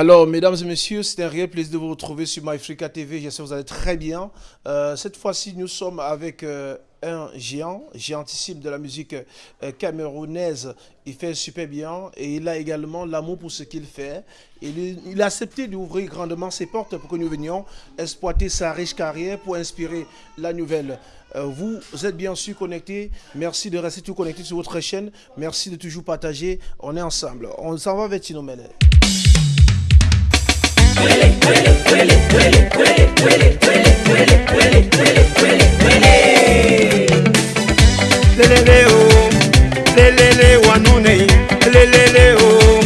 Alors, mesdames et messieurs, c'est un réel plaisir de vous retrouver sur MyFrica TV. J'espère que vous allez très bien. Euh, cette fois-ci, nous sommes avec euh, un géant, géantissime de la musique euh, camerounaise. Il fait super bien et il a également l'amour pour ce qu'il fait. Il, a accepté d'ouvrir grandement ses portes pour que nous venions exploiter sa riche carrière pour inspirer la nouvelle. vous êtes bien sûr connectés. Merci de rester tout connecté sur votre chaîne. Merci de toujours partager. On est ensemble. On s'en va avec Tino Lelele oh, oh.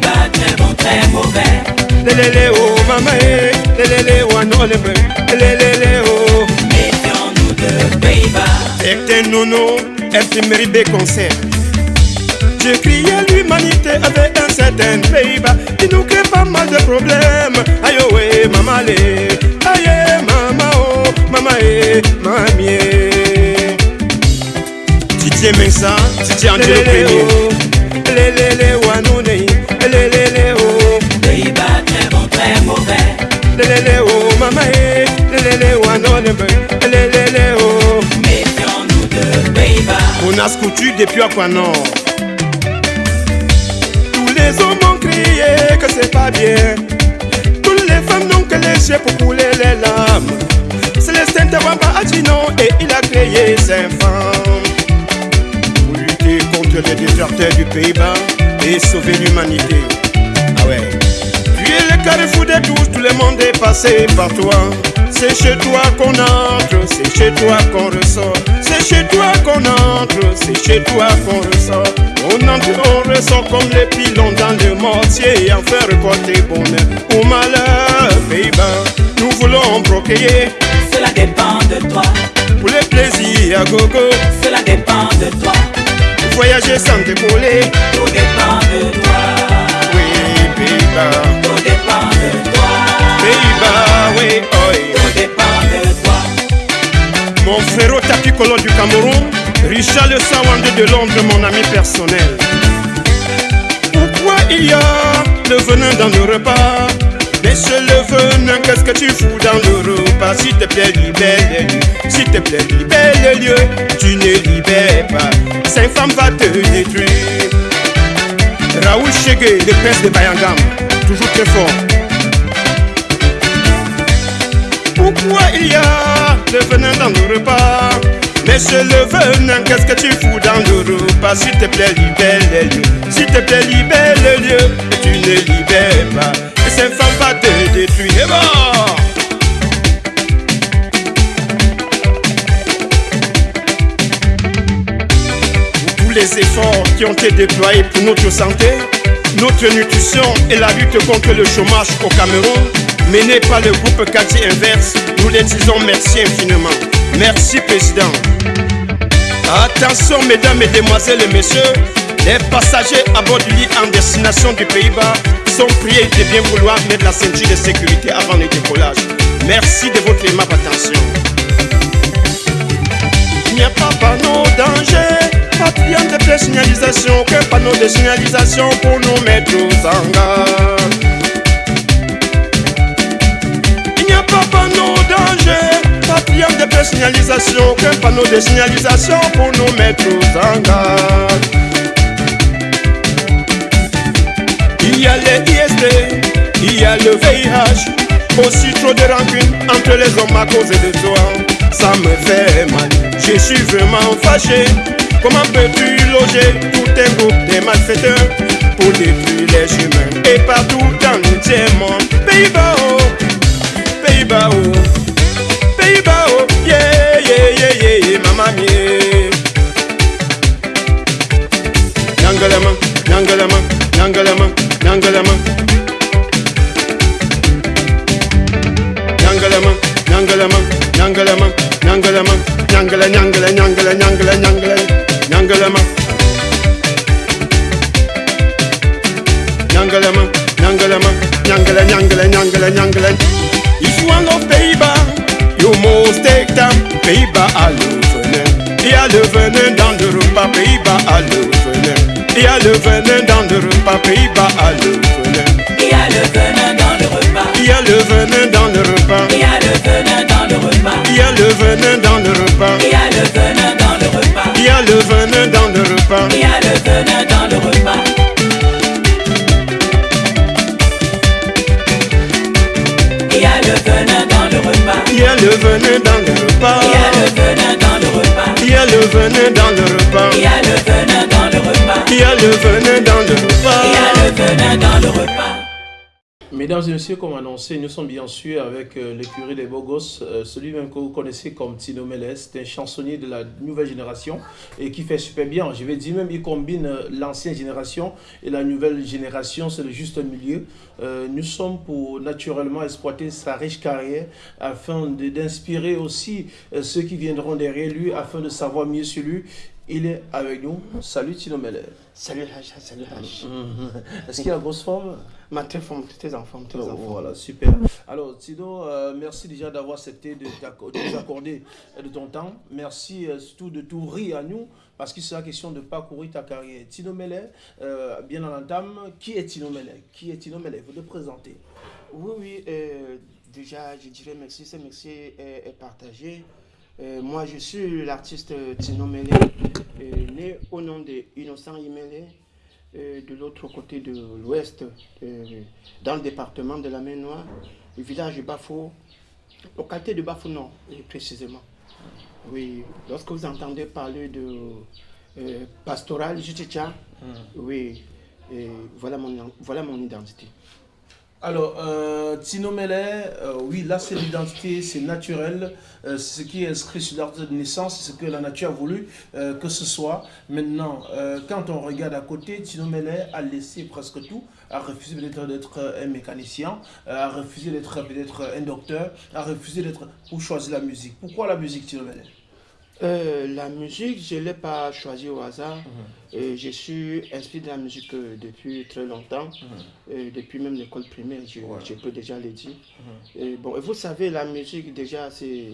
Bas très bon, très mauvais. Lelele oh, maman eh, lelele wanone lelele oh. Méfions-nous de Pays-Bas. Ecte nono, eptimeri Je criais l'humanité avec un certain Pays-Bas. Il nous crée pas mal de problèmes. Aïe oh, eh, maman les, aïe maman oh, maman eh, mamie. Didier Mensa, Premier. Lelele wanone, lelele oh. Pays-Bas très bon, très mauvais. Lelele oh, maman eh, lelele wanone, lelele oh. Méfions-nous de Pays-Bas. On a scoutu depuis Aquanor. Tous les hommes ont crié que c'est pas bien. Toutes les femmes n'ont que les chiens pour couler les larmes. Célestin Tawamba a dit non et il a créé cinq femmes. Pour lutter contre les déserteurs du Pays-Bas et sauver l'humanité. Ah ouais. Tu es le carrefour des douze, tout le monde est passé par toi. C'est chez toi qu'on entre, c'est chez toi qu'on ressort. C'est chez toi qu'on entre, c'est chez toi qu'on ressort. On entre, on ressort comme les pilons dans le mortier et en faire récolter bonheur ou malheur. Pays-Bas, nous voulons procréer Cela dépend de toi. pour les plaisirs à gogo. Cela dépend de toi. Voyager sans dépauler, Tout dépend de toi. oui, Pays-Bas. Tout dépend de toi. Pays-Bas, oui, oi. Tout dépend de toi. Mon frérot Tapicolo du Cameroun, Richard le Sawande de Londres, mon ami personnel. Pourquoi il y a le venin dans le repas? Monsieur le venin, qu'est-ce que tu fous dans le repas? S'il te plaît, libère les lieux. S'il te plaît, libère les lieux. Tu ne libères pas. Cinq femmes va te détruire. Raoul Chegué, le prince de Bayangam, toujours très fort. Pourquoi il y a le venin dans le repas? Monsieur le venin, qu'est-ce que tu fous dans le repas? S'il te plaît, libère les lieux. S'il te plaît, libère les lieux. Et tu ne libères pas. Et cette femme va te détruire. Bon tous les efforts qui ont été déployés pour notre santé, notre nutrition et la lutte contre le chômage au Cameroun, menée par le groupe Quartier Inverse, nous les disons merci infiniment. Merci Président. Attention mesdames, mesdemoiselles et messieurs, les passagers à bord du lit en destination du Pays-Bas sont priés de bien vouloir mettre la ceinture de sécurité avant le décollage. Merci de votre aimable attention. Il n'y a pas panneau danger, pas bien de présignalisation, qu'un panneau de signalisation pour nous mettre en garde. Il n'y a pas panneau danger, bien de présignalisation, qu'un panneau de signalisation pour nous mettre en garde. Il y a les ISD, il y a le VIH, aussi trop de rancune entre les hommes à cause de toi. Ça me fait mal, je suis vraiment fâché. Comment peux-tu loger tout un groupe de malfaiteurs pour détruire les humains et partout dans le monde? Pays-Bas, oh, Pays-Bas, oh, Pays-Bas, oh, yeah, yeah, yeah, yeah, yeah, maman, yeah. Nangalama, Nangalama, Nangalama, Nangalama. Nangalama, Nangalama, Nangalama, Nangalama, Nangala, Nangala, Nangala, Nangala, Nangala, Nangalama. Nangalama, Nangalama, Nangala, Nangala, Nangala, Nangala. If you want love Pays-Bas, Pays-Bas à venin. Il y a le venin dans le repas. Pays-Bas à venin. Il y a le venin dans le repas. Pays-Bas à venin. Il y a le venin dans le repas. Il y a le venin dans le repas. Il y a le venin dans le repas. Il y a le venin dans le repas. Il y a le venin dans le repas. Il y a le venin dans le repas. Il y a le venin dans le repas. Il y a le venin dans le repas. Il y a le venin dans le repas. Il y a le venin dans le repas. Il y a le venin dans le repas. Il y a le venin dans le repas. Il y a le venin dans le repas. Mesdames et messieurs, comme annoncé, nous sommes bien sûr avec euh, l'écurie des gosses, euh, celui même que vous connaissez comme Tino Meles, c'est un chansonnier de la nouvelle génération et qui fait super bien. Je vais dire même, il combine euh, l'ancienne génération et la nouvelle génération, c'est le juste milieu. Euh, nous sommes pour naturellement exploiter sa riche carrière afin d'inspirer aussi ceux qui viendront derrière lui afin de savoir mieux sur lui. Il est avec nous. Salut Tino Meles. Salut Haj, salut Haj. Est-ce qu'il a grosse forme? Ma tes enfants, tes Oh, enfants. Voilà, super. Alors, Tino, euh, merci déjà d'avoir accepté de, nous accorder euh, de ton temps. Merci euh, surtout de tout rire à nous, parce qu'il sera question de parcourir ta carrière. Tino Melet, euh, bien en entame, qui est Tino Melet Qui est Tino Melet Vous le présenter. Oui, oui, déjà, je dirais merci, ce merci est, est partagé. Moi, je suis l'artiste Tino Mele, euh, né au nom de Innocent Imele, euh, de l'autre côté de l'ouest, euh, dans le département de la Main Noire, le village de Bafo, localité de Bafo Nord, précisément. Oui, lorsque vous entendez parler de euh, pastoral Juticha, oui, et voilà, mon, voilà mon identité. Alors, euh, Tino Melet, euh, oui, là c'est l'identité, c'est naturel, euh, c'est ce qui est inscrit sur l'arbre de naissance, c'est ce que la nature a voulu euh, que ce soit. Maintenant, euh, quand on regarde à côté, Tino Melet a laissé presque tout, a refusé peut-être d'être un mécanicien, a refusé d'être peut-être un docteur, a refusé d'être pour choisir la musique. Pourquoi la musique, Tino Melet Euh, la musique, je ne l'ai pas choisie au hasard. Mhm. Euh, je suis inspiré de la musique euh, depuis très longtemps, Euh, depuis même l'école primaire, je, Mhm. Ouais. je peux déjà le dire. Mhm. Et bon, et vous savez, la musique, déjà, c'est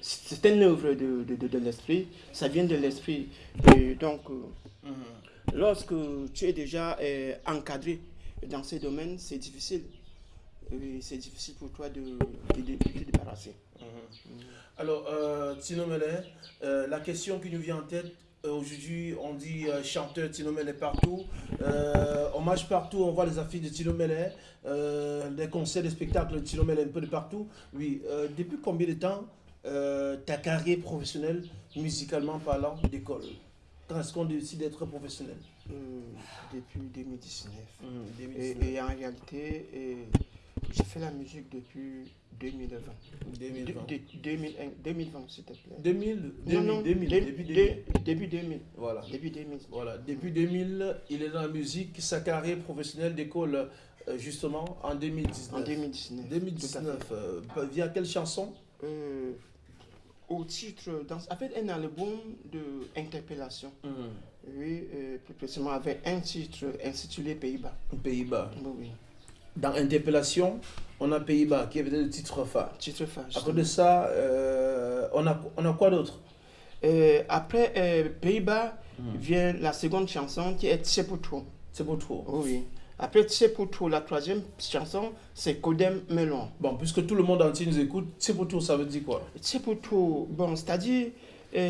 c'est une œuvre de, de, de- de l'esprit. Ça vient de l'esprit. Donc, Mhm. lorsque tu es déjà encadré dans ces domaines, c'est difficile. C'est difficile pour toi de, de, de- de te débarrasser. Alors, euh, Tino Melet, euh, la question qui nous vient en tête, euh, aujourd'hui, on dit euh, chanteur Tino Melet partout, on marche partout, on voit les affiches de Tino Melet, euh, des concerts, des spectacles de Tino Melet un peu de partout. Oui, depuis combien de temps ta carrière professionnelle, musicalement parlant, décolle? Quand est-ce qu'on décide d'être professionnel? Depuis 2019. Hum, Et, 2019. et en réalité, j'ai fait la musique depuis 2020. 2020. De- de- 2001 2020, s'il te plaît. 2000, Non, non, 2000, dé- début dé- 2000. début 2000. Voilà. Début 2000. Voilà, depuis 2000, il est dans la musique. Sa carrière professionnelle décolle euh, justement en 2019. En 2019. tout à 2019, fait. euh, via quelle chanson? Euh, au titre, dans, avec un album de interpellation. Oui, euh, plus précisément avec un titre intitulé Pays-Bas. Pays-Bas. Oui, oui. Dans Interpellation, on a Pays-Bas qui est le titre phare. Titre phare. Côté de ça, euh, on, a, on a quoi d'autre? Euh, après euh, Pays-Bas, Mhm. vient la seconde chanson qui est Tsepoutro. C'est pour toi. Oui, oui. Après Tsepoutro, la troisième chanson, c'est Kodem Melon. Bon, puisque tout le monde entier nous écoute, c'est pour toi, ça veut dire quoi? Tsepoutro, bon, c'est-à-dire,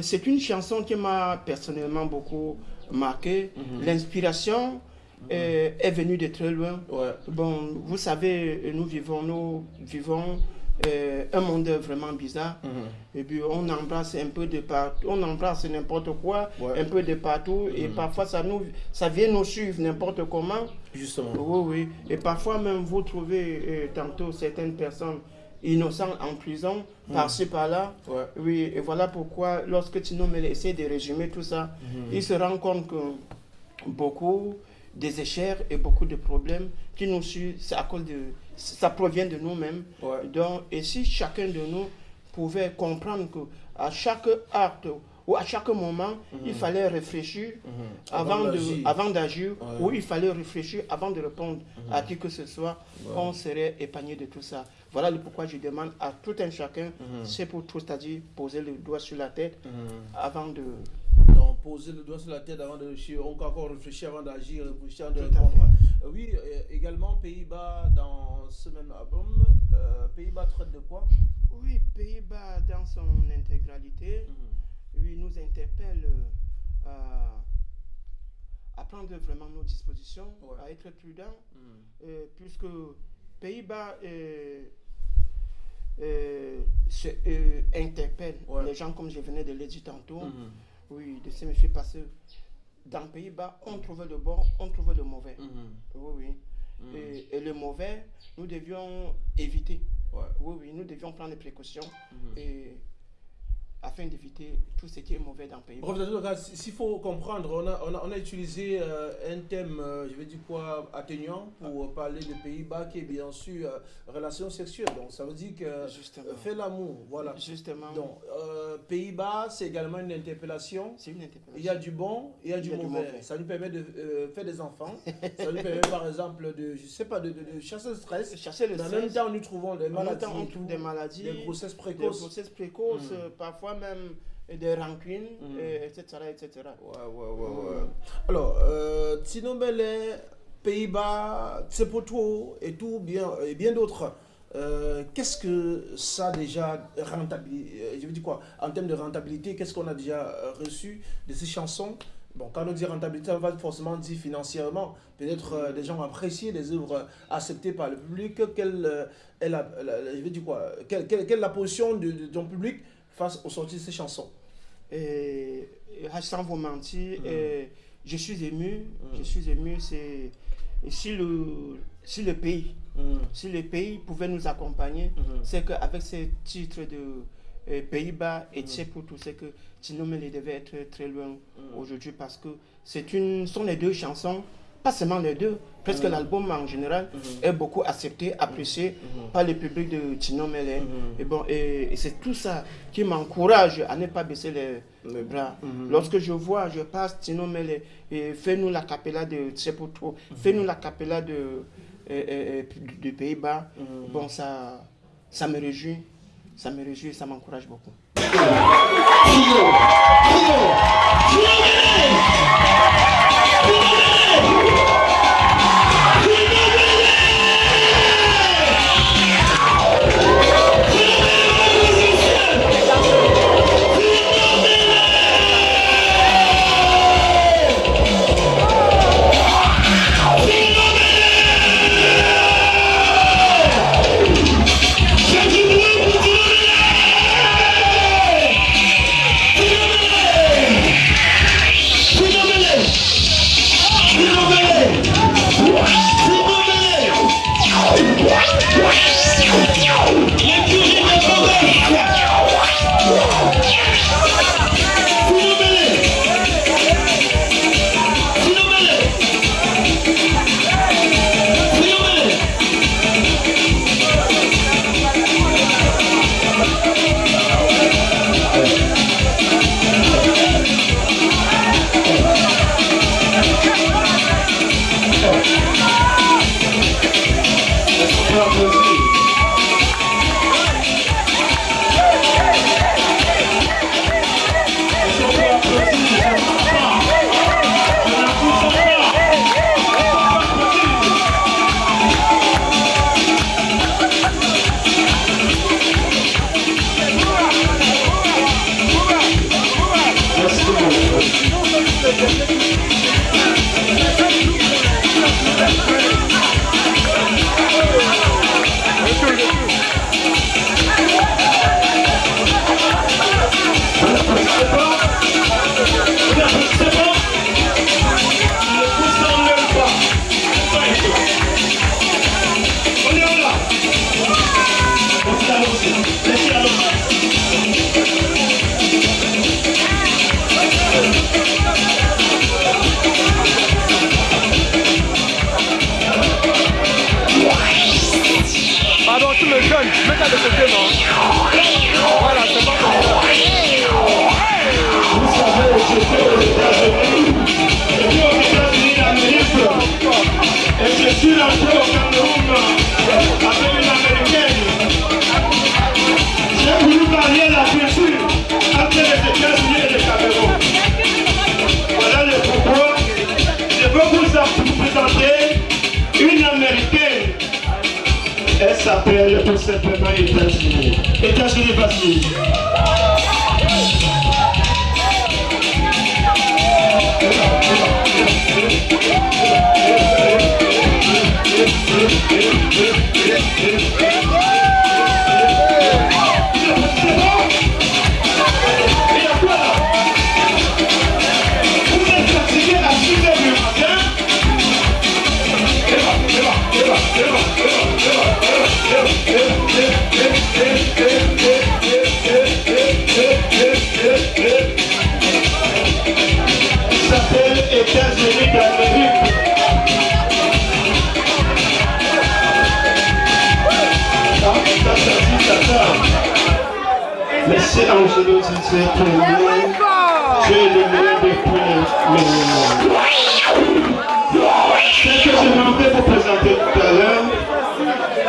c'est une chanson qui m'a personnellement beaucoup marqué. Mhm. L'inspiration euh, est venue de très loin. Ouais. Bon, vous savez, nous vivons, nous vivons euh, un monde vraiment bizarre. Mhm. Et puis on embrasse un peu de partout, on embrasse n'importe quoi, Ouais. un peu de partout, et Mhm. parfois ça, nous, ça vient nous suivre n'importe comment. Justement. Oui, oui. Et parfois même vous trouvez euh, tantôt certaines personnes innocentes en prison, par-ci, par-là. Ouais. Oui, et voilà pourquoi lorsque Tino Mele essaie de résumer tout ça, Mhm. il se rend compte que beaucoup des échecs et beaucoup de problèmes qui nous suivent, à cause de, ça provient de nous-mêmes. Ouais. Donc, et si chacun de nous pouvait comprendre que à chaque acte ou à chaque moment, il fallait réfléchir Mhm. avant de- avant d'agir, Ouais. ou il fallait réfléchir avant de répondre à qui que ce soit, Ouais. on serait épargné de tout ça. Voilà pourquoi je demande à tout un chacun, Mhm. c'est pour tout, c'est-à-dire poser le doigt sur la tête Mhm. avant de... Poser le doigt sur la tête avant de réfléchir, encore réfléchir avant d'agir, réfléchir avant de répondre. Euh, oui, euh, également Pays-Bas dans ce même album. Euh, Pays-Bas traite de quoi? Oui, Pays-Bas dans son intégralité, oui, nous interpelle euh, à, prendre vraiment nos dispositions, Ouais. à être prudent, Mhm. euh, puisque Pays-Bas se, interpelle Ouais. les gens, comme je venais de le dire tantôt, Mhm. Oui, de ce monsieur, parce que dans Pays-Bas, on trouvait le bon, on trouvait le mauvais. Mhm. Oui, oui. Mhm. Et, et le mauvais, nous devions éviter. Ouais. Oui, oui, nous devions prendre des précautions Mhm. et, afin d'éviter tout ce qui est mauvais dans le pays. S- s'il faut comprendre, on a, on a, on a utilisé euh, un thème, euh, je vais dire quoi, atténuant pour euh, parler des Pays-Bas qui est bien sûr euh, relation sexuelle. Donc ça veut dire que Justement. euh, fait l'amour, voilà. Justement, Donc Pays-Bas, c'est également une interpellation. c'est une interpellation. Il y a du bon, il y a du, Il y a du mauvais. Ça nous permet de faire des enfants. ça nous permet par exemple de, je sais pas, de, de, de chasser le stress. Chercher le Mais en stress, même temps, nous trouvons des en même maladies, temps, on trouve des maladies, des grossesses des précoces. grossesses précoces, Mm. euh, parfois même euh, des rancunes, Mm. euh, etc., etc. Ouais, ouais, ouais, ouais. Alors, euh, Tino Belé, Pays-Bas, Tsepoto et tout, bien, et bien d'autres. Euh, qu'est-ce que ça a déjà rentabilité Je veux dire quoi En termes de rentabilité, qu'est-ce qu'on a déjà euh, reçu de ces chansons? Bon, quand on dit rentabilité, on va forcément dire financièrement. Peut-être euh, des gens ont apprécié des œuvres acceptées par le public. Quelle euh, est la, la- je veux dire quoi quelle, quelle- quelle est la position de, de ton public face aux sorties de ces chansons Et, et sans vous mentir, Mm. euh, je suis ému, Mm. je suis ému, c'est si le, si le pays, Mhm. si le pays pouvait nous accompagner, c'est qu'avec ces titres de euh, Pays-Bas et Mm. Tchèque-Poutou, c'est que Tinomele devait être très loin aujourd'hui parce que c'est une, sont les deux chansons, pas seulement les deux, presque Mm. l'album en général Mhm. est beaucoup accepté, apprécié Mhm. par le public de Tinomele. Mhm. Et bon, et, et c'est tout ça qui m'encourage à ne pas baisser les, les bras. Mhm. Lorsque je vois, je passe Tinomele et fais-nous la capella de Tchèque-Poutou, fais-nous la capella de, euh, euh, euh, de Pays-Bas, Mhm. bon, ça, ça me réjouit, ça me réjouit, ça m'encourage beaucoup. Liverpool. Monsieur Angelo Didier Premier, tu es le meilleur des premiers Celle que je voulais vous présenter tout à l'heure,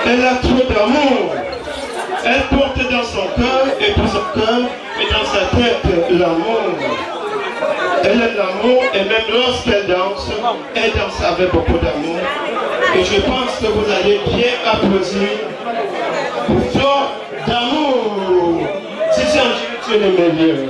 elle a trop d'amour. Elle porte dans son cœur et dans son cœur et dans sa tête l'amour. Elle aime l'amour et même lorsqu'elle danse, elle danse avec beaucoup d'amour. Et je pense que vous allez bien applaudir pour fort d'amour. Si c'est un jour,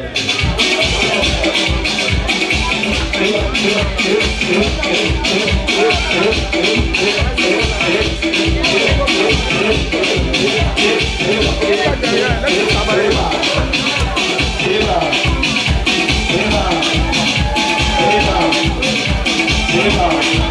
tu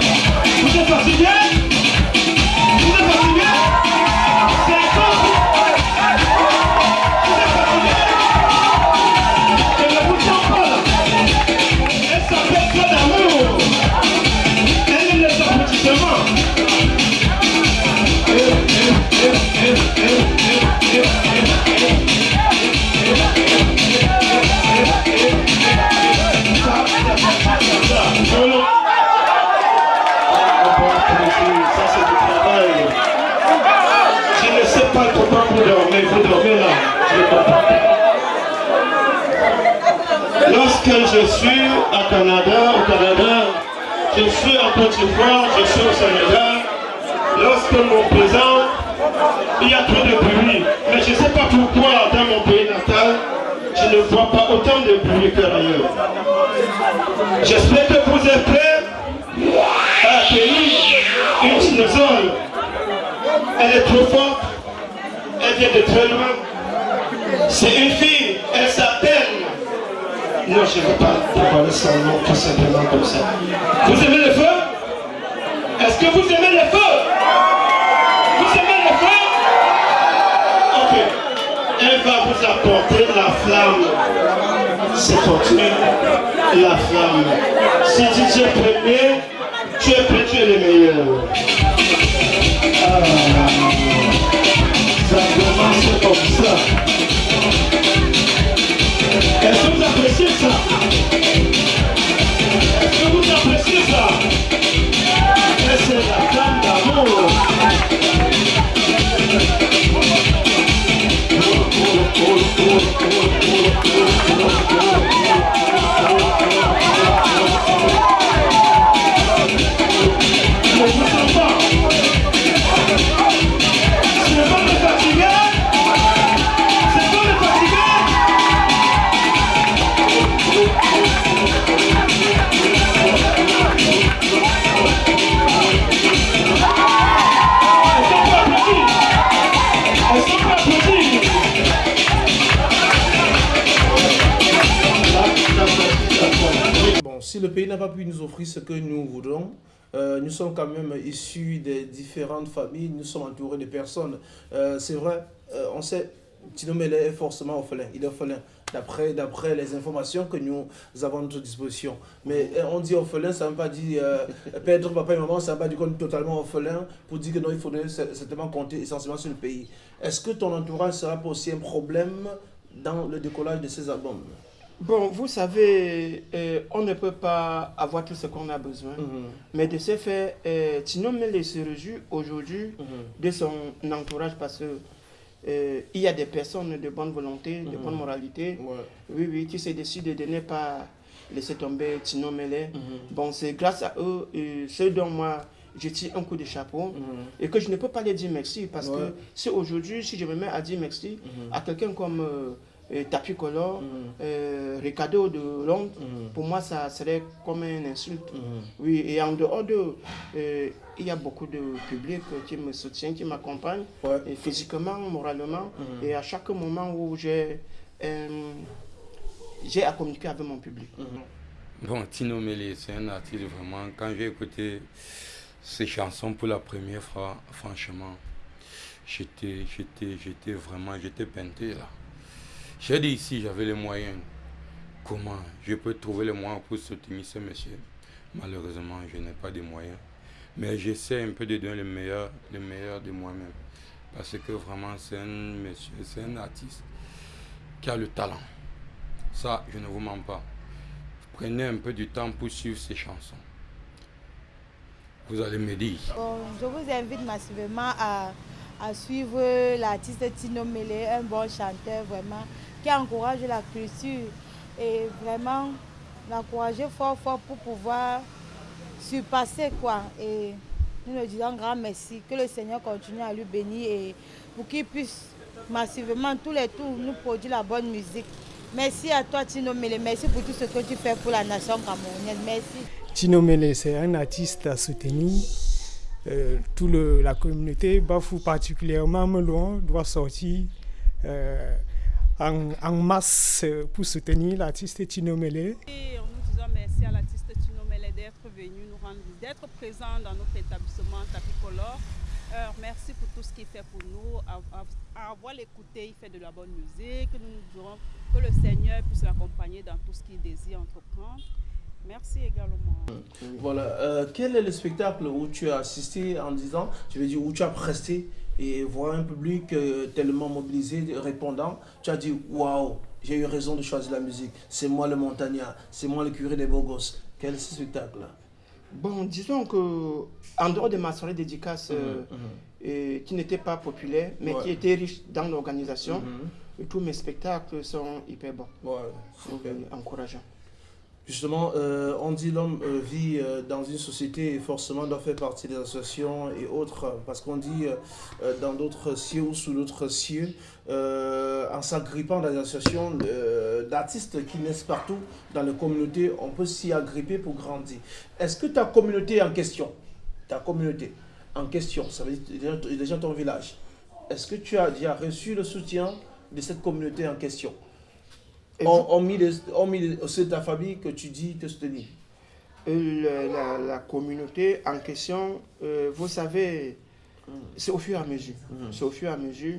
suis à Canada, au Canada, je suis en Côte d'Ivoire, je suis au Sénégal, lorsque mon présent, il y a trop de bruit. Mais je ne sais pas pourquoi dans mon pays natal, je ne vois pas autant de bruit qu'ailleurs. J'espère que vous êtes prêts à accueillir une dinosaure. Elle est trop forte, elle vient de très loin. C'est une fille, elle s'appelle. Non, je ne veux pas dévoiler son nom tout simplement comme ça. Vous aimez le feu? Est-ce que vous aimez le feu? Vous aimez le feu? Ok. Elle va vous apporter la flamme. C'est continue la flamme. Si tu es premier, tu es prêt, tu es le meilleur. Ah, ça commence comme ça. Ce que nous voudrons, euh, nous sommes quand même issus des différentes familles, nous sommes entourés de personnes. Euh, c'est vrai, euh, on sait, Tino Mele est forcément orphelin, il est orphelin, d'après, les informations que nous avons à notre disposition. Mais on dit orphelin, ça ne veut pas dire perdre papa et maman, ça ne veut pas dire qu'on est totalement orphelin, pour dire que non, il faudrait cer- certainement compter essentiellement sur le pays. Est-ce que ton entourage sera aussi un problème dans le décollage de ces albums? Bon, vous savez, euh, on ne peut pas avoir tout ce qu'on a besoin. Mais de ce fait, euh, Tino Mele se réjouit aujourd'hui de son entourage parce que euh, il y a des personnes de bonne volonté, de bonne moralité. Ouais. Oui, oui, qui se décident de ne pas laisser tomber Tino Mele. Bon, c'est grâce à eux, euh, ce dont moi je tire un coup de chapeau Mhm. et que je ne peux pas les dire merci parce Ouais. que si aujourd'hui, si je me mets à dire merci à quelqu'un comme euh, euh, Tapi Color, Mhm. euh, Ricardo de Londres, Mhm. pour moi, ça serait comme une insulte. Mhm. Oui, et en dehors de. euh, il y a beaucoup de public qui me soutient, qui m'accompagne, Ouais. et physiquement, moralement. Et à chaque moment où j'ai euh, j'ai à communiquer avec mon public. Bon, Tino Mele, c'est un artiste vraiment. Quand j'ai écouté ses chansons pour la première fois, franchement, j'étais, j'étais, j'étais vraiment, j'étais peinté là. J'ai dit ici, j'avais les moyens. Comment je peux trouver les moyens pour soutenir ce monsieur? Malheureusement, je n'ai pas de moyens. Mais j'essaie un peu de donner le meilleur, le meilleur de moi-même. Parce que vraiment, c'est un monsieur, c'est un artiste qui a le talent. Ça, je ne vous mens pas. Prenez un peu du temps pour suivre ces chansons. Vous allez me dire. Je vous invite massivement à, à suivre l'artiste Tino Mele, un bon chanteur vraiment, qui encourage la culture et vraiment l'encourager fort fort pour pouvoir surpasser quoi. Et nous lui disons grand merci, que le Seigneur continue à lui bénir et pour qu'il puisse massivement tous les tours nous produire la bonne musique. Merci à toi Tino Mele, merci pour tout ce que tu fais pour la nation camerounaise. Merci. Tino Mele, c'est un artiste à soutenir. Euh, toute la communauté, Bafou particulièrement, Melon, doit sortir euh, en, en masse pour soutenir l'artiste Tino Mele. Et nous disons merci à l'artiste Tino Mele d'être venu nous rendre d'être présent dans notre établissement Tapicolor. Euh, merci pour tout ce qu'il fait pour nous. À avoir l'écouté, il fait de la bonne musique. Nous nous dirons que le Seigneur puisse l'accompagner dans tout ce qu'il désire entreprendre. Merci également. Voilà. Euh, quel est le spectacle où tu as assisté en disant, je veux dire, où tu as presté et voir un public euh, tellement mobilisé, répondant, tu as dit, waouh, j'ai eu raison de choisir la musique. C'est moi le montagnard, c'est moi le curé des beaux gosses. Quel est ce spectacle-là Bon, disons que en dehors de ma soirée dédicace, euh, et qui n'était pas populaire, mais Ouais. qui était riche dans l'organisation, Mhm. et tous mes spectacles sont hyper bons, Ouais, encourageants. Justement, euh, on dit l'homme euh, vit euh, dans une société et forcément doit faire partie des associations et autres, parce qu'on dit dans d'autres cieux ou sous d'autres cieux, en s'agrippant dans des associations d'artistes qui naissent partout dans les communautés, on peut s'y agripper pour grandir. Est-ce que ta communauté en question, ta communauté en question, ça veut dire de ton village, est-ce que tu as déjà reçu le soutien de cette communauté en question? Et on, on mis les, on mis les- c'est ta famille que tu dis te soutenir. La, la- communauté en question, euh, vous savez, c'est au fur et à mesure. C'est au fur et à mesure.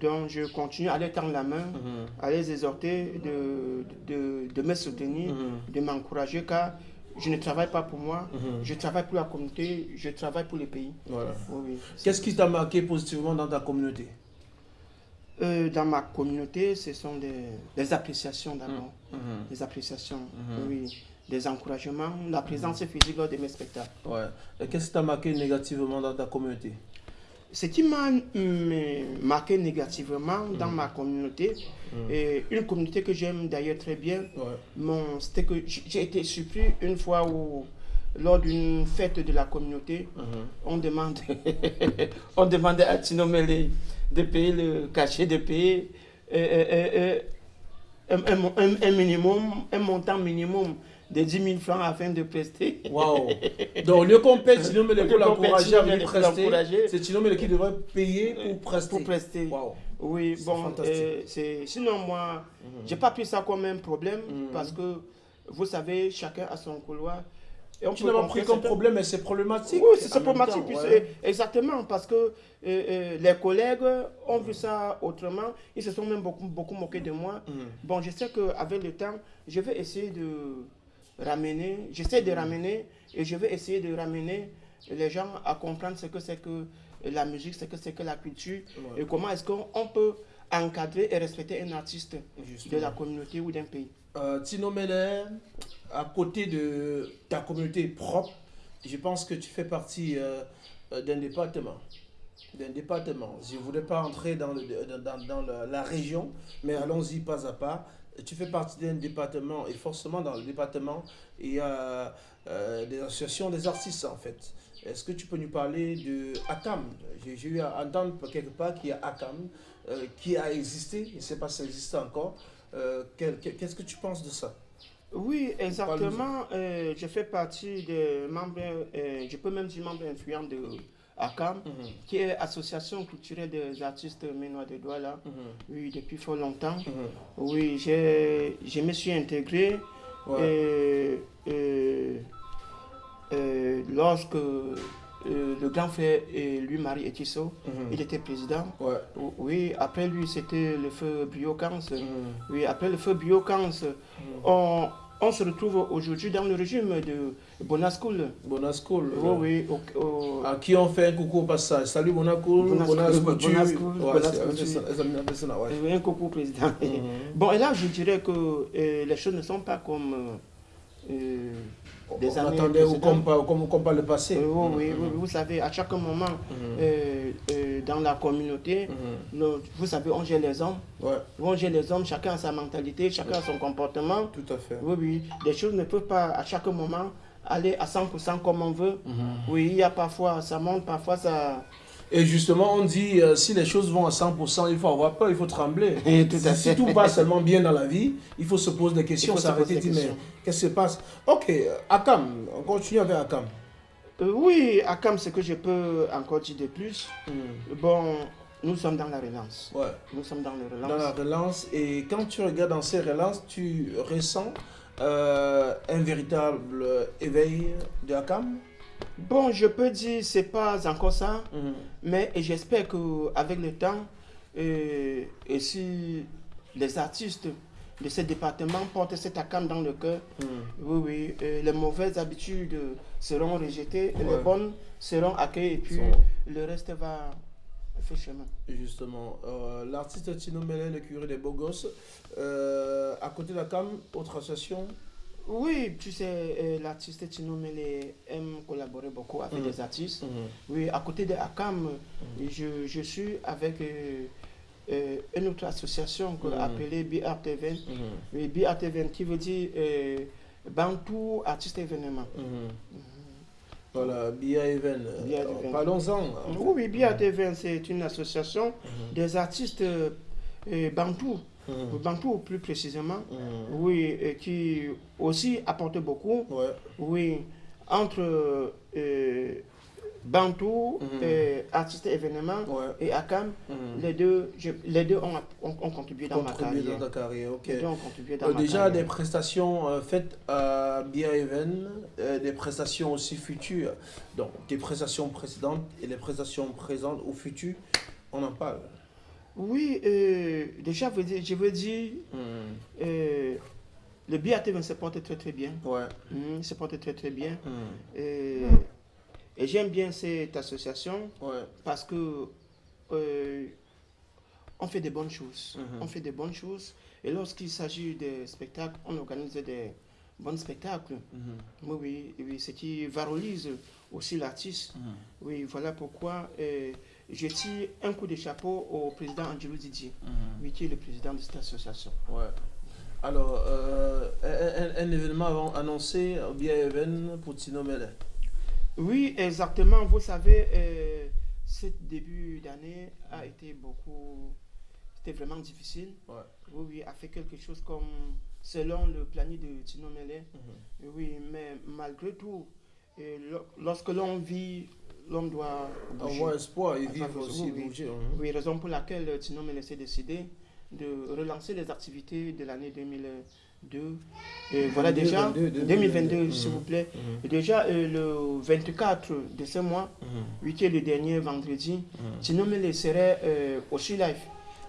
Donc, je continue à les tendre la main, à les exhorter de, de, de me soutenir, de m'encourager, car je ne travaille pas pour moi, je travaille pour la communauté, je travaille pour le pays. Voilà. Oui, oui. Qu'est-ce qui t'a marqué positivement dans ta communauté? Euh, dans ma communauté, ce sont des, des appréciations d'abord. Des appréciations, oui. Des encouragements, la présence physique lors de mes spectacles. Ouais. Et qu'est-ce qui t'a marqué négativement dans ta communauté? Ce qui m'a marqué négativement dans ma communauté, et une communauté que j'aime d'ailleurs très bien, Ouais. c'était que j'ai été surpris une fois où, lors d'une fête de la communauté, on, demande on demandait à Tino Mele de payer le cachet, de payer euh, euh, euh, un, un minimum, un montant minimum de 10 000 francs afin de prester. Waouh Donc, au lieu qu'on paye Tino Mele pour l'encourager à venir prester, c'est Mele qui devrait payer pour prester. Pour prester. Waouh Oui, bon, euh, c'est sinon moi, j'ai pas pris ça comme un problème parce que vous savez, chacun a son couloir. Et on Tu peut n'as pas pris comme problème, mais c'est problématique. Oui, c'est problématique. temps, puisque- ouais. Exactement, parce que euh, euh, les collègues ont vu ça autrement. Ils se sont même beaucoup, beaucoup moqués de moi. Mhm. Bon, je sais qu'avec le temps, je vais essayer de ramener, j'essaie de ramener et je vais essayer de ramener les gens à comprendre ce que c'est que la musique, ce que c'est que la culture Ouais. et comment est-ce qu'on on peut encadrer et respecter un artiste de la communauté ou d'un pays. Euh, Tino Mele, à côté de ta communauté propre, je pense que tu fais partie euh, euh, d'un département. Je ne voulais pas entrer dans, la, région, mais allons-y pas à pas. Tu fais partie d'un département, et forcément dans le département, il y a euh, des associations des artistes en fait. Est-ce que tu peux nous parler de Akam J'ai eu à entendre quelque part qu'il y a euh, qui a existé, je ne sais pas si ça existe encore. Qu'est-ce que tu penses de ça? Oui, exactement. Euh, je fais partie des membres, euh, je peux même dire membre influent de ACAM, qui est Association culturelle des artistes ménois de Douala. Oui, depuis fort longtemps. Oui, j'ai- je me suis intégré Ouais. euh, lorsque euh, le grand frère et lui, Marie Etisso, il était président. Ouais. Oui, après lui, c'était le feu Biocans. Oui, après le feu Biocans, on, on se retrouve aujourd'hui dans le régime de Bonascoul. Bonascool. Oui, oui. À qui on fait un coucou au passage. Salut ça, ouais. Oui, un coucou président. Bon, et là, je dirais que euh, les choses ne sont pas comme euh, des On années attendait ou comme, par- comme, comme par le passé. Euh, oui, oui, oui, vous savez, à chaque moment, euh, euh, dans la communauté, le- vous savez, on gère les hommes. Ouais, On gère les hommes, chacun a sa mentalité, chacun a son comportement. tout à fait. Oui, oui, les choses ne peuvent pas à chaque moment aller à 100% comme on veut. Oui, il y a parfois, ça monte, parfois ça... Et justement, on dit, euh, si les choses vont à 100%, il faut avoir peur, il faut trembler. Et tout à si, fait. si tout passe seulement bien dans la vie, il faut se poser des questions, s'arrêter, des dire, mais qu'est-ce qui se passe? Ok, euh, Akam, on continue avec Akam. Euh, oui, Akam, ce que je peux encore dire de plus, bon, nous sommes dans la relance. Ouais. Nous sommes dans la relance. Dans la relance, et quand tu regardes dans ces relances, tu ressens euh, un véritable éveil de Akam? Bon, je peux dire, c'est pas encore ça, mais j'espère qu'avec le temps, euh, et si les artistes de ce département portent cet ACAM dans le cœur, oui, oui, euh, les mauvaises habitudes seront rejetées, Ouais. les bonnes seront accueillies, et puis le reste va faire chemin. Justement, euh, l'artiste Tino Mellet, le curé des beaux gosses, euh, à côté d'Akam, autre association Oui, tu sais, euh, l'artiste Tino Mele aime collaborer beaucoup avec des artistes. Oui, à côté de ACAM, je, je suis avec euh, euh, une autre association Mhm. appelée BRTVN. Oui, BRTVN qui veut dire euh, Bantou Artiste Événement. Voilà, Bia Even. Bia Euh, Even. Parlons-en. Oui, oui, BRTVN, c'est une association des artistes euh, euh, Bantou. Plus précisément. Oui, et qui aussi apporte beaucoup. Ouais. Oui, entre euh, Bantou, Mhm. euh, artiste événement Ouais. et Akam, Mhm. les deux, je- les deux ont, ont- ont contribué dans ma carrière. dans ta carrière, ok. Les deux ont contribué dans Euh, ma déjà carrière. des prestations euh, faites à Bia Even, euh, des prestations aussi futures. Donc des prestations précédentes et les prestations présentes ou futures, on en parle. Oui, euh, déjà, je veux dire, euh, le BAT se porte très très bien. Ouais. Mhm, se porte très très bien. Mhm. Euh, et j'aime bien cette association Ouais. parce que euh, on fait des bonnes choses. On fait des bonnes choses. Et lorsqu'il s'agit de spectacles, on organise des bons spectacles. Oui, oui, oui, ce qui valorise aussi l'artiste. Oui, voilà pourquoi je tire un coup de chapeau au président Angelo Didier, Mhm. qui est le président de cette association. Ouais. Alors, euh, un, événement annoncé Even pour Tino Mellet. Oui, exactement. Vous savez, euh, ce début d'année a été beaucoup. C'était vraiment difficile. Ouais. Oui, oui, a fait quelque chose comme selon le planning de Tino Mele. Mhm. Oui, mais malgré tout, euh, lo- lorsque l'on vit, l'homme doit bouger. Avoir espoir et vivre aussi, oui, bouger. hein. Oui, raison pour laquelle euh, Tino Mele s'est décidé de relancer les activités de l'année 2002. Et voilà déjà, 2022, 2022, s'il vous plaît. Et déjà, euh, le 24 de ce mois, oui, qui est le dernier vendredi, Mhm. Tino Mele serait euh, aussi live.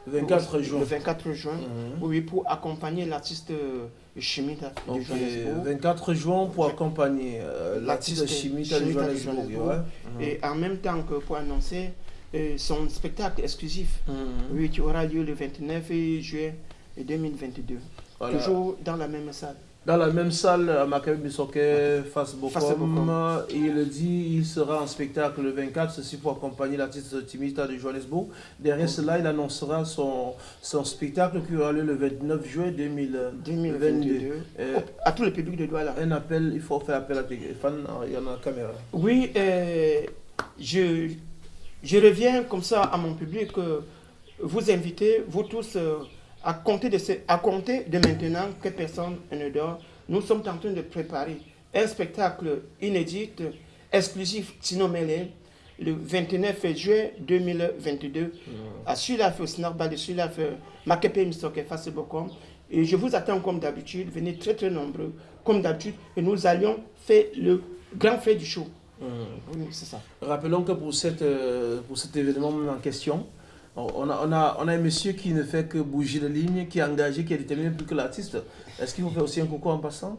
24 juin. Le 24 juin, Mhm. oui, pour accompagner l'artiste euh, Chimita de Ok, Johannesburg. 24 juin pour accompagner euh, l'artiste Chimita de Johannesburg. Johannesburg. ouais. Et en même temps que pour annoncer euh, son spectacle exclusif, Mhm. oui, qui aura lieu le 29 juillet 2022. Voilà. Toujours dans la même salle. Dans la même salle, à Makabe Bissoke, face Face Bokom, il dit il sera en spectacle le 24, ceci pour accompagner l'artiste Timita de Johannesburg. Derrière cela, il annoncera son, son spectacle qui aura lieu le 29 juin 2022. 2022. Euh, à tout le public de Douala. un appel, il faut faire appel à tes fans, il y en a la caméra. Oui, euh, je, je reviens comme ça à mon public, euh, vous inviter, vous tous, euh, à, compter de ce- à compter de maintenant que personne ne dort. Nous sommes en train de préparer un spectacle inédit, exclusif Tino Mele, le 29 juin 2022, à Sulaf, au Snarbal de Sulaf, Makepe Mistoke, face Bokom. Et je vous attends comme d'habitude, venez très très nombreux, comme d'habitude, et nous allions faire le grand fait du show. Oui, c'est ça. Rappelons que pour, cette, euh, pour cet événement en question, on a, on, a, on a un monsieur qui ne fait que bouger de ligne, qui est engagé, qui est déterminé plus que l'artiste. Est-ce qu'il vous fait aussi un coucou en passant?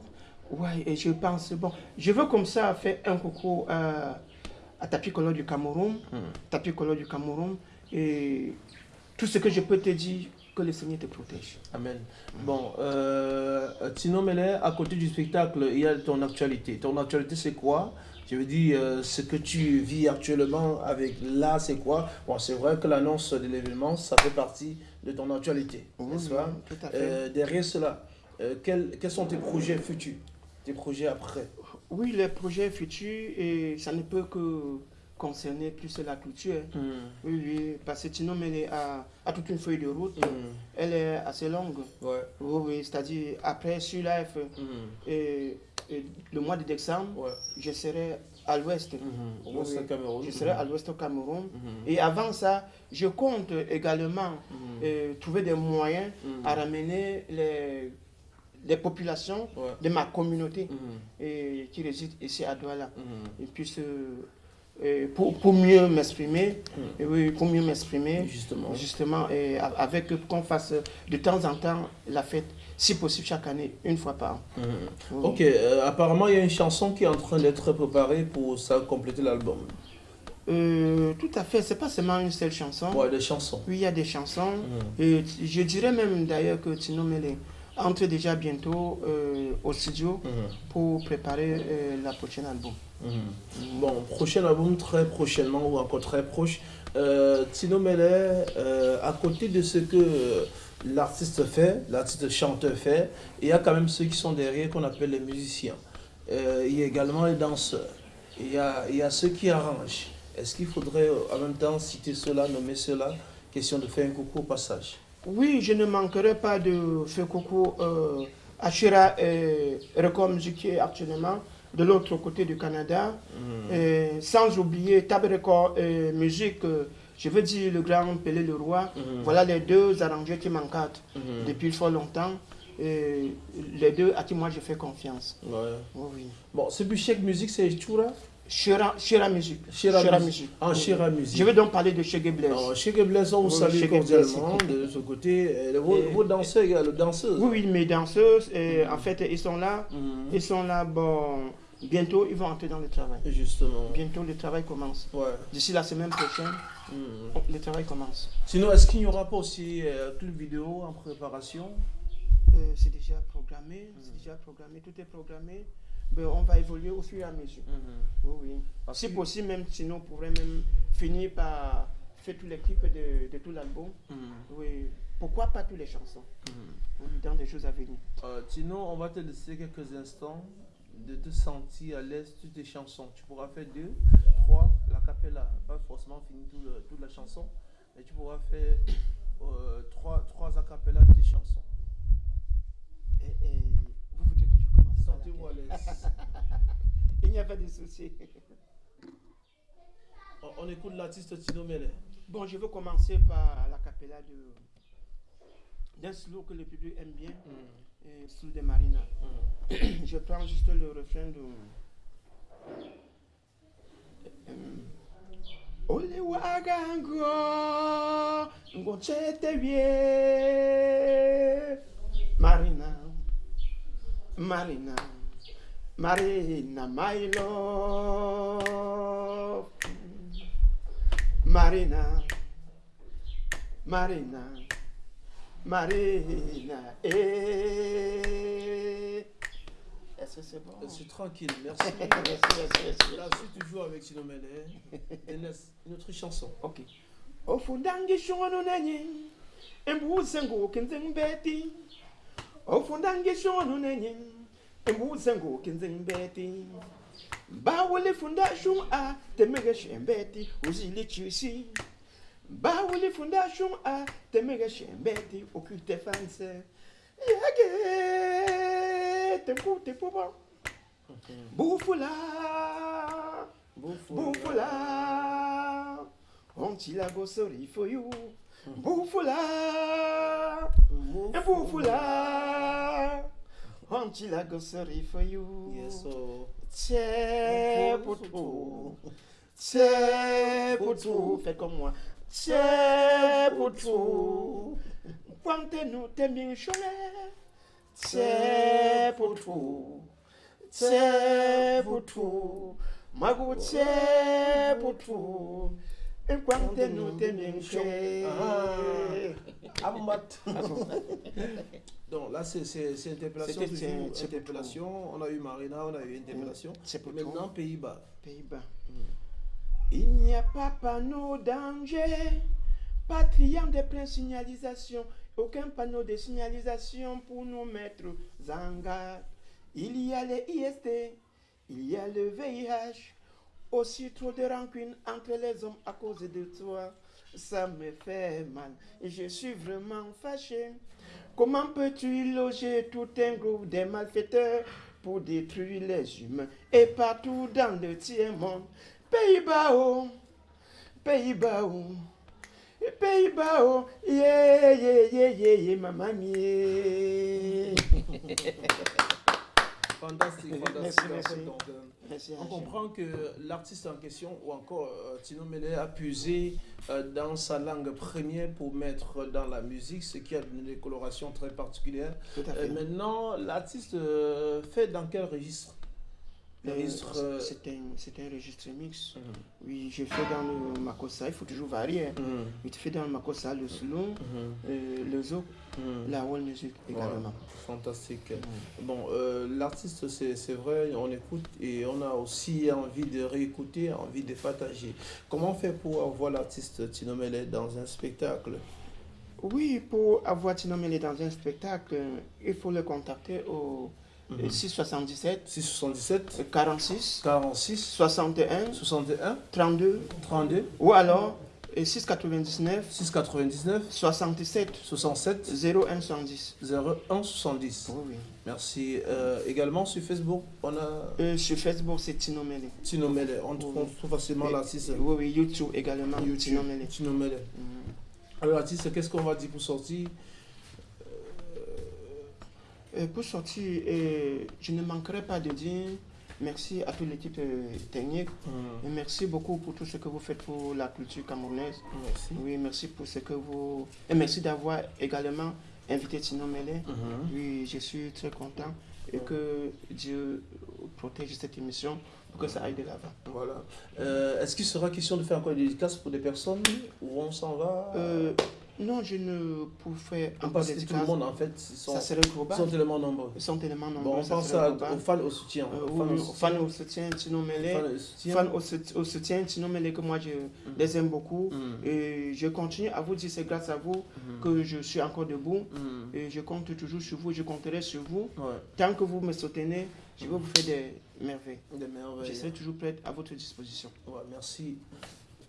Ouais, et je pense, bon, je veux comme ça faire un coucou à, à Tapi Kolo du Cameroun, Tapi Kolo du Cameroun, et tout ce que je peux te dire, que le Seigneur te protège. Amen. Bon, euh, Tino Mele, à côté du spectacle, il y a ton actualité. Ton actualité, c'est quoi? Je veux dire, euh, ce que tu vis actuellement avec là, c'est quoi? Bon, c'est vrai que l'annonce de l'événement, ça fait partie de ton actualité, n'est-ce oui, pas? tout à fait. Euh, Derrière cela, euh, quels, quels sont tes projets futurs Tes projets après? Oui, les projets futurs, et ça ne peut que concerner plus la culture. Oui, oui, parce que Tino Mele a, a toute une feuille de route, elle est assez longue. Ouais. Oui, oui, c'est-à-dire après sur Life, et, et le mois de décembre, Ouais. je serai à l'ouest. Au Oui, Cameroun. Je serai à l'ouest au Cameroun. Et avant ça, je compte également euh, trouver des moyens Mhm. à ramener les, les populations Ouais. de ma communauté et, qui résident ici à Douala. Et puis, euh, pour, pour mieux m'exprimer, et oui, pour mieux m'exprimer, Justement. justement, et avec qu'on fasse de temps en temps la fête, si possible chaque année, une fois par an. Oui. Ok, euh, apparemment il y a une chanson qui est en train d'être préparée pour ça compléter l'album. Euh, tout à fait, c'est pas seulement une seule chanson. Ouais, des chansons. Oui, il y a des chansons. Mhm. Et je dirais même d'ailleurs que Tino Mele entre déjà bientôt euh, au studio Mhm. pour préparer euh, la prochaine album. Mhm. Bon, prochain album très prochainement ou encore très proche. Euh, Tino Mele, euh, à côté de ce que l'artiste fait, l'artiste chanteur fait, il y a quand même ceux qui sont derrière qu'on appelle les musiciens. Il y a également les danseurs. Il y a, il y a ceux qui arrangent. Est-ce qu'il faudrait en même temps citer cela, nommer cela Question de faire un coucou au passage. Oui, je ne manquerai pas de faire coucou euh, à Shira et Record Music qui est actuellement de l'autre côté du Canada. Et sans oublier Tab Record et Musique, euh, je veux dire le grand Pelé le Roi. Mhm. Voilà les deux arrangeurs qui m'encadrent Mhm. depuis fort longtemps. Et les deux à qui moi je fais confiance. Ouais. Oui. Bon, ce Bichek Musique, c'est Chura? Shira, Shira Music. Shira Shira Music. Ah, Oui. Shira Music. Je vais donc parler de Shege Blaise. Alors, chez Geblaise, on vous salue chez cordialement de ce côté. Vos, Et- vos danseurs, également, danseuses. Oui, oui, mes danseuses, et en fait, ils sont là. Ils sont là, bon, bientôt, ils vont entrer dans le travail. Justement. Bientôt, le travail commence. Ouais. D'ici la semaine prochaine, Mhm. le travail commence. Sinon, est-ce qu'il n'y aura pas aussi euh, vidéo en préparation? Euh, c'est déjà programmé, c'est déjà programmé, tout est programmé. Ben, on va évoluer au fur et à mesure. Oui, oui. Parce Si que- possible, même sinon, on pourrait même finir par faire tous les clips de, de tout l'album. Mhm. Oui. Pourquoi pas toutes les chansons? Oui, dans des choses à venir. Euh, Tino, on va te laisser quelques instants de te sentir à l'aise sur tes chansons. Tu pourras faire deux, trois, la capella, pas forcément finir tout le- toute la chanson, mais tu pourras faire euh, trois, trois a cappella de tes chansons. Et, Il n'y a pas de souci. On, écoute l'artiste Tino Mele. Bon, je veux commencer par la capella de d'un slow que le public aime bien, et slow de Marina. je prends juste le refrain de. Ole wagango ngochete Marina Marina Marina my love Marina Marina Marina eh ça c'est bon? Je suis tranquille, merci. merci, merci, merci. Là, je suis toujours avec Tino Mele. Une autre chanson. Ok. ofundangi shono nenye embuze ofunda ngeshonu nenye embuze nguke nzembeti. Bawulifunda shun a temege shembeti uzilichisi bawulifunda shun a temege shembeti okute fanse. Yage tenkute poba bufula bufula. ontila bosori foyu you. Bufula. Bufula. Onti go sorry for you. Yes, so. Tchè pour tout. Tchè pour tout. Fais comme moi. Tchè pour tout. Quante nous t'aimes bien chômer. Donc là, c'est interpellation. On a eu Marina, on a eu interpellation. C'est pour Maintenant, Pays-Bas. Pays-Bas. Il n'y a pas panneau danger, pas triangle de pleine signalisation, aucun panneau de signalisation pour nous mettre en garde. Il y a les IST, il y a le VIH, aussi trop de rancune entre les hommes à cause de toi. Ça me fait mal je suis vraiment fâché. Comment peux-tu loger tout un groupe de malfaiteurs pour détruire les humains? Et partout dans le tiers-monde Pays-Bas, Pays-Bas, Pays-Bas, yeah, yeah, yeah, yeah, yeah, maman, yeah. Fantastique, fantastique. Merci, en fait, merci. donc, euh, Merci, on comprend que l'artiste en question, ou encore euh, Tino Mele, a puisé euh, dans sa langue première pour mettre dans la musique, ce qui a donné des colorations très particulières. Tout à fait. Euh, maintenant, l'artiste fait dans quel registre? Euh, registre. euh, C'est un, c'est un registre mix. Mhm. Oui, j'ai fait dans le Makossa, il faut toujours varier. hein. mhm, Il te fait dans le Makossa, le slow, mhm, euh, le zouk, mhm. la world music également. Fantastique. Bon, euh, l'artiste, c'est c'est vrai, on écoute et on a aussi envie de réécouter, envie de partager. Comment on fait pour avoir l'artiste Tino dans un spectacle? Oui, pour avoir Tino dans un spectacle, il faut le contacter au Mhm. 677 677 46 46 61 61 32 32 ou alors euh, 699 699 67 67 01 110. 01 70. Oui, oui. Merci. Euh, également sur Facebook, on a Euh, sur Facebook, c'est Tino Mele. Tino Mele. On trouve, Oui. on trouve facilement l'artiste. Oui, oui, YouTube également, YouTube. Tino Mele. Tino Mele. Mhm. Alors, l'artiste, qu'est-ce qu'on va dire pour sortir? Euh, pour sortir, euh, je ne manquerai pas de dire merci à toute l'équipe euh, technique et merci beaucoup pour tout ce que vous faites pour la culture camerounaise. Merci. Oui, merci pour ce que vous. Et merci d'avoir également invité Tino Mele. Mhm. Oui, je suis très content et que Dieu protège cette émission pour que ça aille de l'avant. Voilà. Euh, Est-ce qu'il sera question de faire encore des dédicaces pour des personnes où on s'en va? Euh, non, je ne pouvais encore Parce que tout le monde, en fait, ils sont, Ça serait ils global. sont tellement nombreux. Ils sont tellement nombreux. Bon, on pense à- aux fans au soutien. Euh, aux oui, fans au soutien. fans au soutien, Tino Mele. Fans au soutien. Soutien, Tino Mele, que moi je les aime beaucoup. Mm. Et je continue à vous dire, c'est grâce à vous Mhm. que je suis encore debout. Mm. Et je compte toujours sur vous, je compterai sur vous. Ouais, Tant que vous me soutenez, je vais vous faire des merveilles. des merveilles. Je serai toujours prête à votre disposition. Ouais, merci.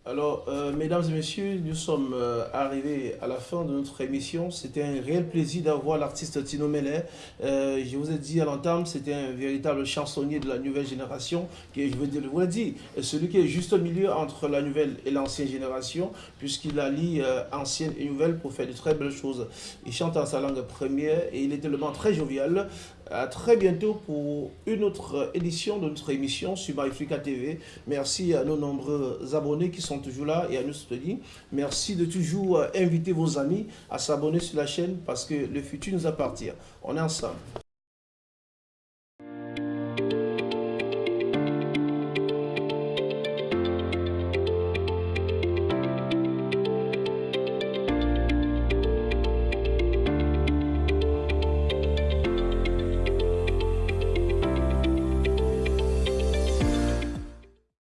Alors, euh, mesdames et messieurs, nous sommes euh, arrivés à la fin de notre émission. C'était un réel plaisir d'avoir l'artiste Tino Mele. Euh, je vous ai dit à l'entame, c'était un véritable chansonnier de la nouvelle génération, qui, je veux dire, vous l'ai dit, celui qui est juste au milieu entre la nouvelle et l'ancienne génération, puisqu'il allie ancienne et nouvelle pour faire de très belles choses. Il chante en sa langue première et il est tellement très jovial. Très bientôt pour une autre édition de notre émission sur TV. Merci à nos nombreux abonnés qui sont toujours là et à nous soutenir. Merci de toujours euh, inviter vos amis à s'abonner sur la chaîne parce que le futur nous appartient. On est ensemble.